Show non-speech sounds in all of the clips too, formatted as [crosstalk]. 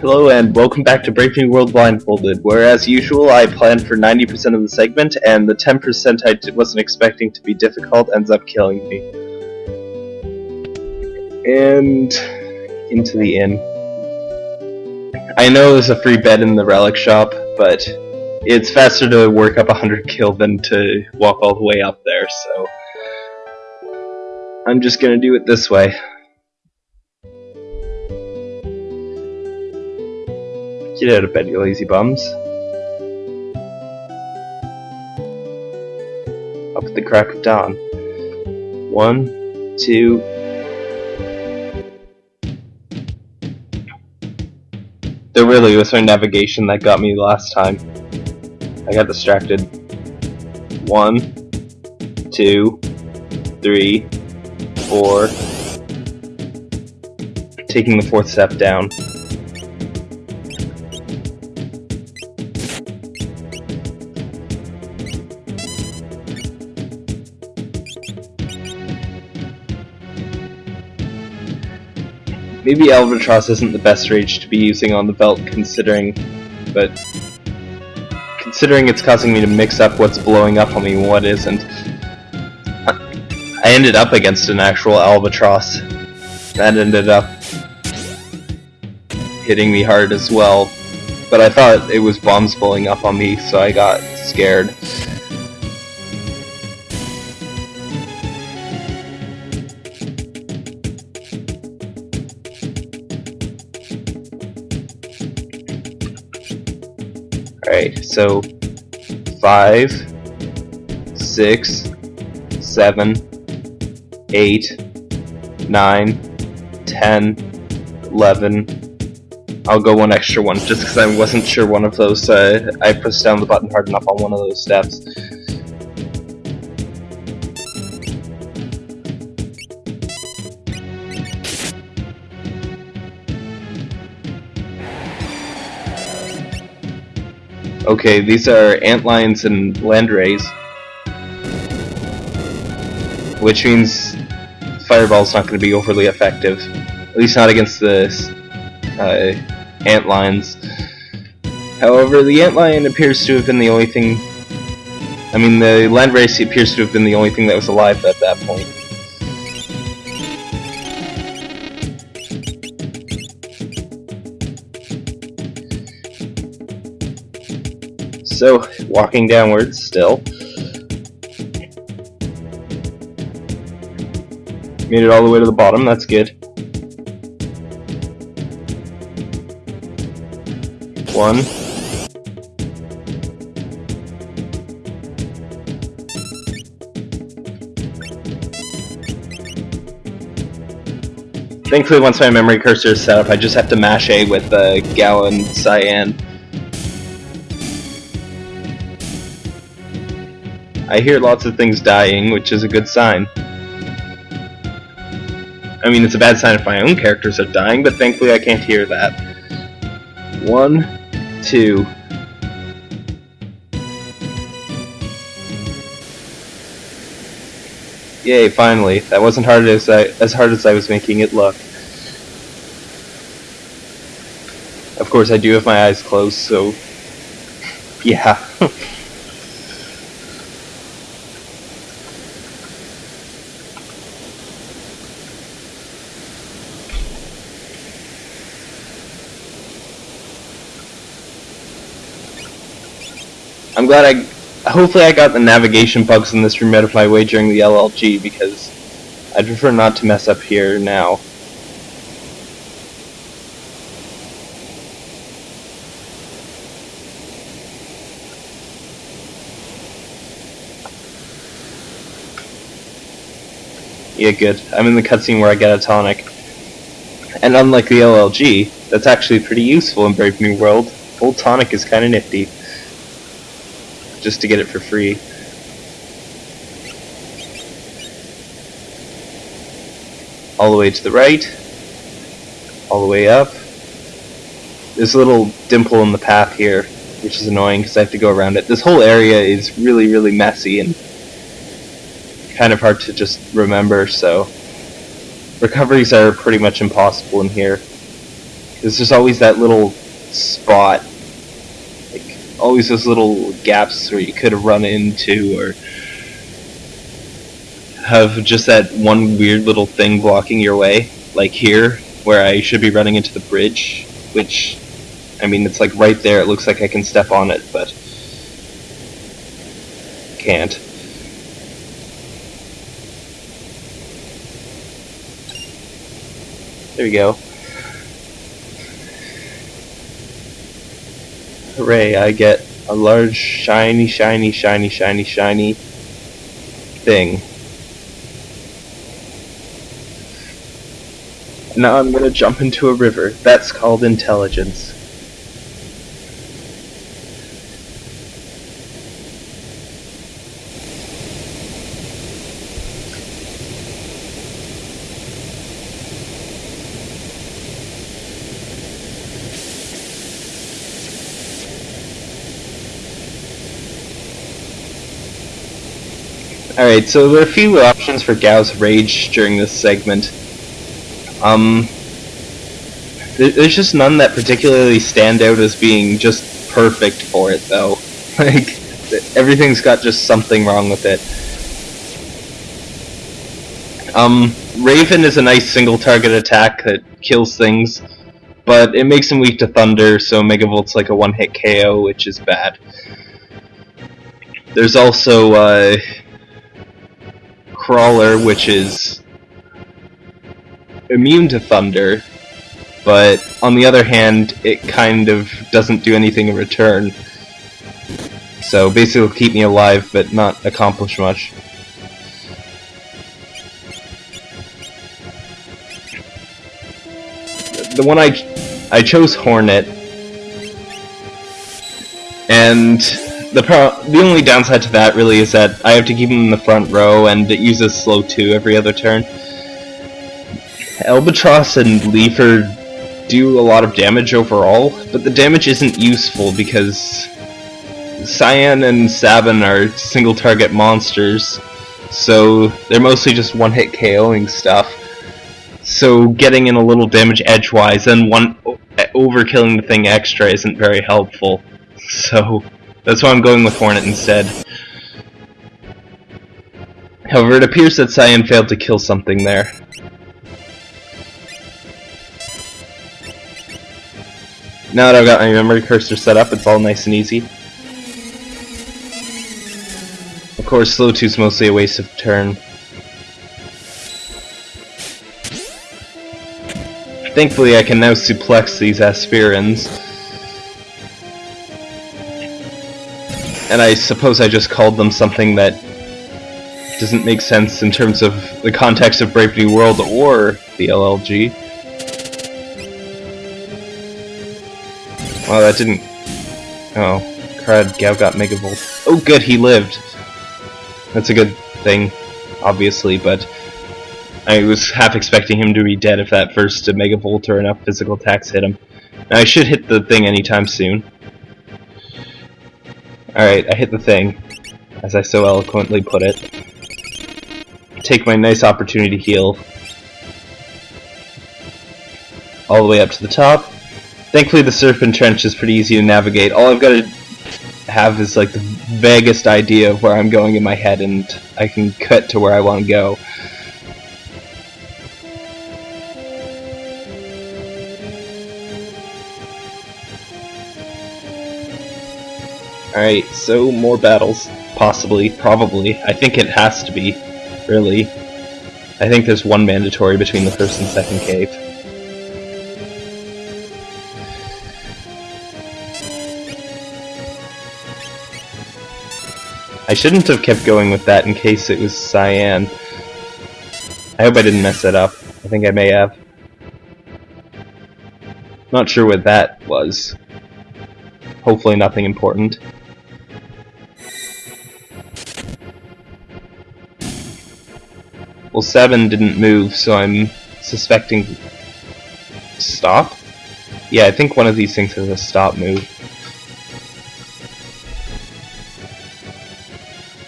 Hello and welcome back to New World Blindfolded, where as usual I planned for 90% of the segment and the 10% I d- wasn't expecting to be difficult ends up killing me. And into the inn. I know there's a free bed in the relic shop, but it's faster to work up 100 kill than to walk all the way up there, so I'm just gonna do it this way. Get out of bed, you lazy bums. Up at the crack of dawn. One, two. There really was my navigation that got me last time. I got distracted. One, two, three, four. Taking the fourth step down. Maybe Albatross isn't the best rage to be using on the belt considering, but considering it's causing me to mix up what's blowing up on me and what isn't. I ended up against an actual Albatross. That ended up hitting me hard as well, but I thought it was bombs blowing up on me, so I got scared. Alright, so five, six, seven, eight, nine, ten, eleven. I'll go one extra one just because I wasn't sure one of those. Uh, I pressed down the button hard enough on one of those steps. Okay, these are antlions and landrays. Which means Fireball's not going to be overly effective. At least not against the uh, antlions. However, the antlion appears to have been the only thing... I mean, the landray appears to have been the only thing that was alive at that point. So, walking downwards still. Made it all the way to the bottom, that's good. One. Thankfully, once my memory cursor is set up, I just have to mash A with uh, gallon Cyan. I hear lots of things dying, which is a good sign. I mean, it's a bad sign if my own characters are dying, but thankfully I can't hear that. One, two. Yay, finally. That wasn't hard as I, as hard as I was making it look. Of course, I do have my eyes closed, so... [laughs] Yeah. [laughs] glad I... Hopefully I got the navigation bugs in this room out of my way during the LLG, because I'd prefer not to mess up here now. Yeah, good. I'm in the cutscene where I get a tonic. And unlike the LLG, that's actually pretty useful in Brave New World. Old tonic is kinda nifty just to get it for free. All the way to the right, all the way up. There's a little dimple in the path here, which is annoying because I have to go around it. This whole area is really, really messy and kind of hard to just remember, so recoveries are pretty much impossible in here. There's just always that little spot, always those little gaps where you could have run into or have just that one weird little thing blocking your way, like here, where I should be running into the bridge, which, I mean, it's like right there, it looks like I can step on it, but can't. There we go. Hooray, I get a large, shiny, shiny, shiny, shiny, shiny thing. Now I'm gonna jump into a river. That's called intelligence. Alright, so there are a few options for Gau's Rage during this segment. Um, there's just none that particularly stand out as being just perfect for it, though. [laughs] Like, everything's got just something wrong with it. Um, Raven is a nice single target attack that kills things, but it makes him weak to Thunder, so Megavolt's like a one hit KO, which is bad. There's also, uh, Crawler, which is immune to thunder, but on the other hand, it kind of doesn't do anything in return. So basically keep me alive, but not accomplish much. The one I, I chose Hornet, and the pro the only downside to that really is that I have to keep him in the front row, and it uses slow 2 every other turn. Albatross and Leafer do a lot of damage overall, but the damage isn't useful because Cyan and Sabin are single target monsters, so they're mostly just one hit KOing stuff. So getting in a little damage edgewise and one overkilling the thing extra isn't very helpful. [laughs] So that's why I'm going with Hornet instead. However, it appears that Cyan failed to kill something there. Now that I've got my memory cursor set up, it's all nice and easy. Of course, slow 2 is mostly a waste of turn. Thankfully, I can now suplex these Aspirins. And I suppose I just called them something that doesn't make sense in terms of the context of Brave New World or the LLG. Well, that didn't... Oh, crud, Gau got Megavolt. Oh good, he lived! That's a good thing, obviously, but I was half expecting him to be dead if that first Megavolt or enough physical attacks hit him. Now, I should hit the thing anytime soon. Alright, I hit the thing, as I so eloquently put it. Take my nice opportunity to heal. All the way up to the top. Thankfully the Serpent Trench is pretty easy to navigate. All I've got to have is like the vaguest idea of where I'm going in my head and I can cut to where I want to go. Alright, so more battles. Possibly, probably. I think it has to be, really. I think there's one mandatory between the first and second cave. I shouldn't have kept going with that in case it was Cyan. I hope I didn't mess that up. I think I may have. Not sure what that was. Hopefully nothing important. Well, 7 didn't move, so I'm suspecting... Stop? Yeah, I think one of these things has a stop move.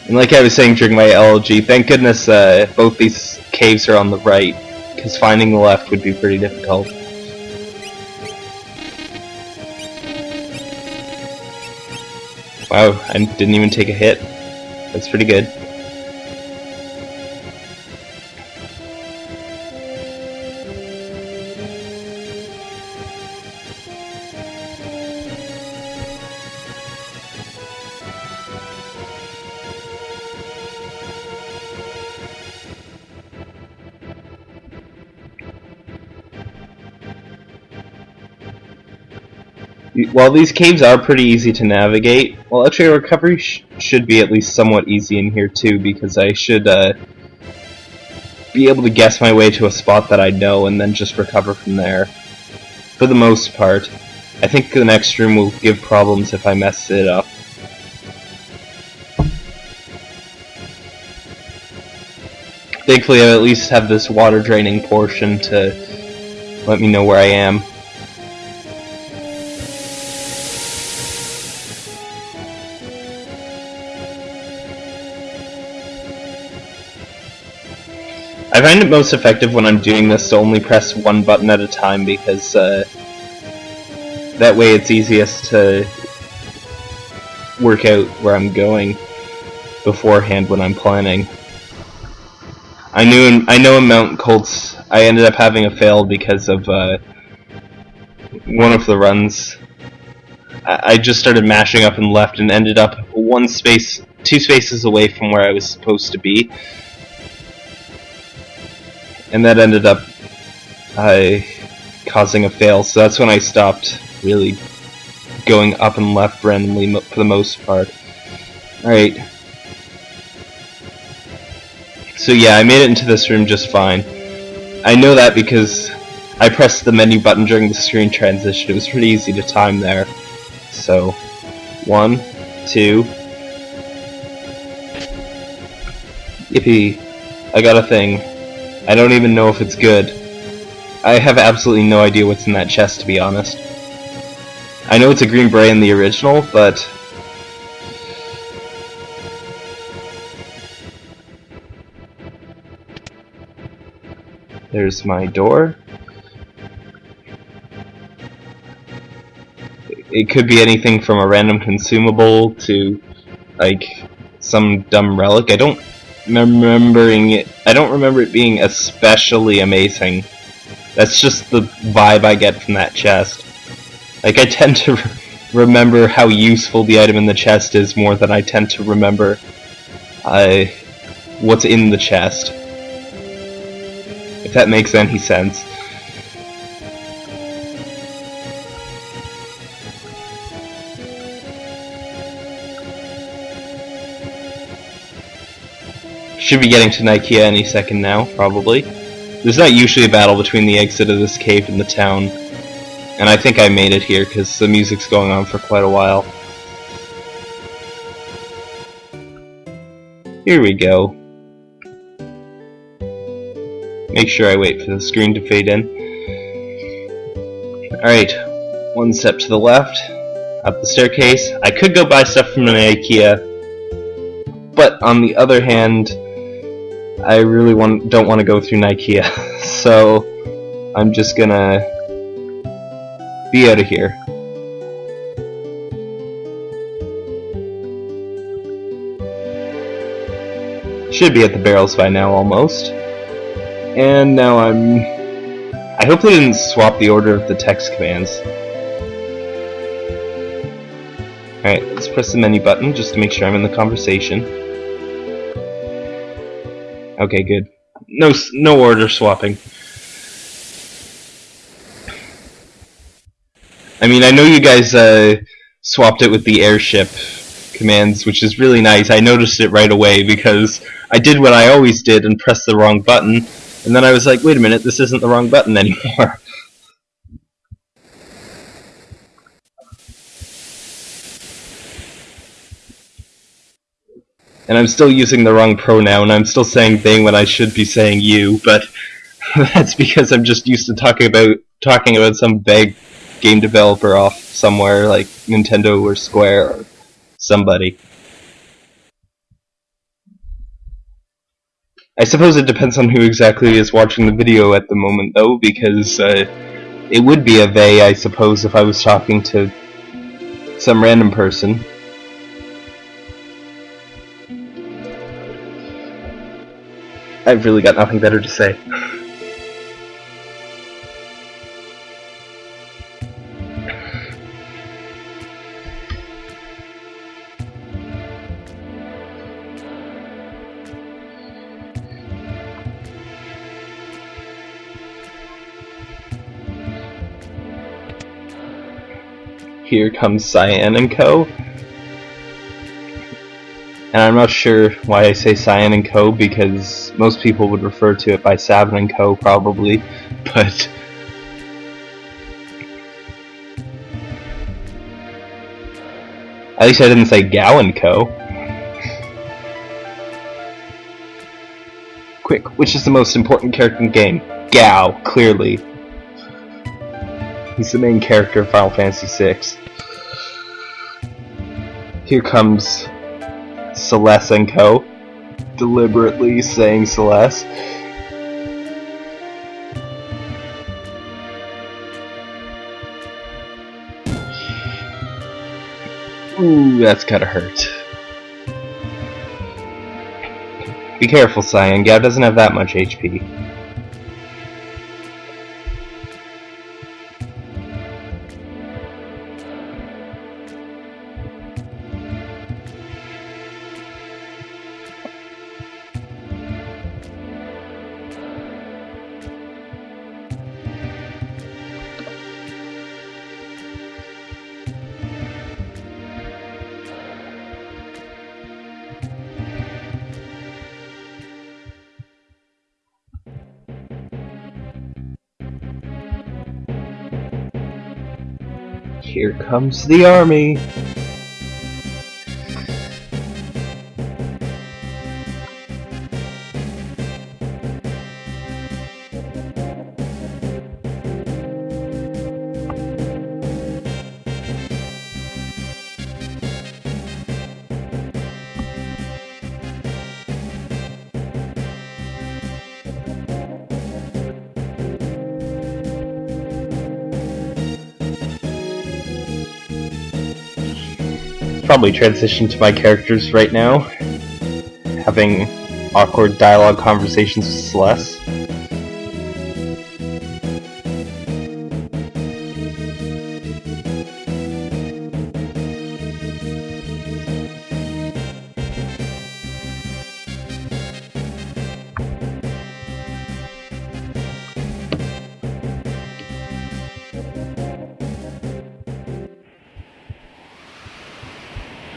And like I was saying during my LLG, thank goodness uh, both these caves are on the right, because finding the left would be pretty difficult. Wow, I didn't even take a hit. That's pretty good. While these caves are pretty easy to navigate, well actually recovery sh should be at least somewhat easy in here too, because I should uh, be able to guess my way to a spot that I know and then just recover from there. For the most part. I think the next room will give problems if I mess it up. Thankfully I at least have this water draining portion to let me know where I am. I find it most effective when I'm doing this to only press one button at a time because uh, that way it's easiest to work out where I'm going beforehand when I'm planning. I knew in, I know in Mount Kolts I ended up having a fail because of uh, one of the runs. I, I just started mashing up and left and ended up one space, two spaces away from where I was supposed to be and that ended up uh, causing a fail. So that's when I stopped really going up and left randomly for the most part. Alright. So yeah, I made it into this room just fine. I know that because I pressed the menu button during the screen transition. It was pretty easy to time there. So, one, two. Yippee. I got a thing. I don't even know if it's good. I have absolutely no idea what's in that chest, to be honest. I know it's a green beret in the original, but... There's my door. It could be anything from a random consumable to, like, some dumb relic. I don't remembering it. I don't remember it being especially amazing. That's just the vibe I get from that chest. Like, I tend to remember how useful the item in the chest is more than I tend to remember uh, what's in the chest. If that makes any sense. Should be getting to Nikeah any second now, probably. There's not usually a battle between the exit of this cave and the town. And I think I made it here, because the music's going on for quite a while. Here we go. Make sure I wait for the screen to fade in. Alright, one step to the left, up the staircase. I could go buy stuff from an IKEA, but on the other hand, I really want don't want to go through Nikeah, [laughs] so I'm just gonna be out of here. Should be at the barrels by now, almost. And now I'm... I hope they didn't swap the order of the text commands. Alright, let's press the menu button just to make sure I'm in the conversation. Okay, good. No, no order swapping. I mean, I know you guys uh, swapped it with the airship commands, which is really nice. I noticed it right away because I did what I always did and pressed the wrong button, and then I was like, wait a minute, this isn't the wrong button anymore. [laughs] and I'm still using the wrong pronoun. I'm still saying thing when I should be saying you, but [laughs] that's because I'm just used to talking about talking about some vague game developer off somewhere like Nintendo or Square or somebody. I suppose it depends on who exactly is watching the video at the moment, though, because uh, it would be a they, I suppose, if I was talking to some random person. I've really got nothing better to say. Here comes Cyan and Co. And I'm not sure why I say Cyan and Co. because most people would refer to it by Sabin and Co. probably, [laughs] but at least I didn't say Gau and Co. Quick, which is the most important character in the game? Gau, clearly. He's the main character of Final Fantasy VI. Here comes Celes and Co. Deliberately saying Celeste. Ooh, that's gotta hurt. Be careful, Cyan. Gau doesn't have that much HP. Here comes the army. Probably transition to my characters right now. Having awkward dialogue conversations with Celes.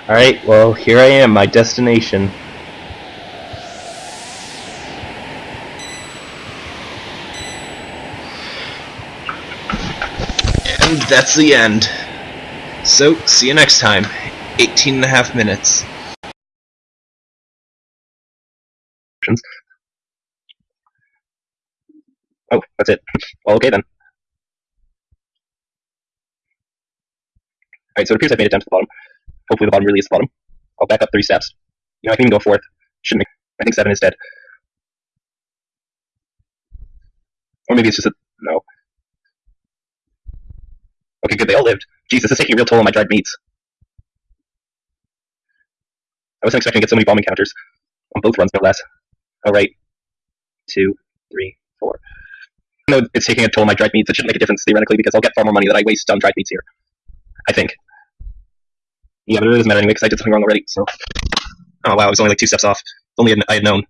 Alright, well, here I am, my destination. And that's the end. So, see you next time. 18 and a half minutes. Oh, that's it. Well, okay then. Alright, so it appears I've made it down to the bottom. Hopefully the bottom really is the bottom. I'll back up three steps. You know, I can even go fourth. Shouldn't make. I think seven is dead. Or maybe it's just a no. Okay, good. They all lived. Jesus, this is taking a real toll on my dried meats. I wasn't expecting to get so many bomb encounters on both runs, no less. All right, two, three, four. No, it's taking a toll on my dried meats. It shouldn't make a difference theoretically because I'll get far more money that I waste on dried meats here. I think. Yeah, but it doesn't matter anyway because I did something wrong already. So. Oh wow, I was only like two steps off. If only I had known.